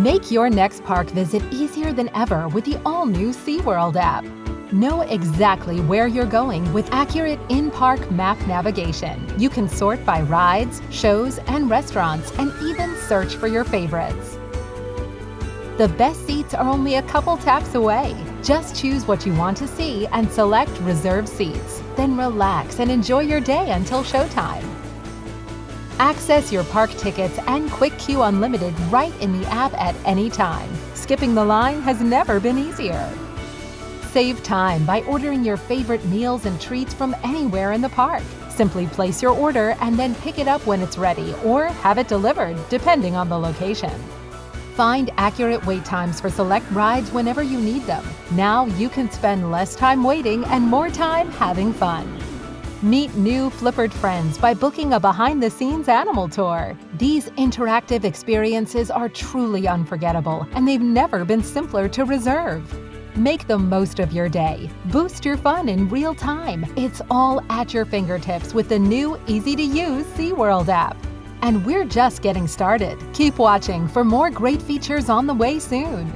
Make your next park visit easier than ever with the all-new SeaWorld app. Know exactly where you're going with accurate in-park map navigation. You can sort by rides, shows, and restaurants, and even search for your favorites. The best seats are only a couple taps away. Just choose what you want to see and select Reserve Seats. Then relax and enjoy your day until showtime. Access your park tickets and Quick Queue Unlimited right in the app at any time. Skipping the line has never been easier. Save time by ordering your favorite meals and treats from anywhere in the park. Simply place your order and then pick it up when it's ready or have it delivered, depending on the location. Find accurate wait times for select rides whenever you need them. Now you can spend less time waiting and more time having fun. Meet new Flippered friends by booking a behind-the-scenes animal tour. These interactive experiences are truly unforgettable, and they've never been simpler to reserve. Make the most of your day. Boost your fun in real time. It's all at your fingertips with the new, easy-to-use SeaWorld app. And we're just getting started. Keep watching for more great features on the way soon.